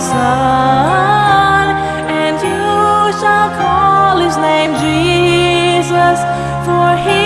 son, and you shall call his name Jesus, for he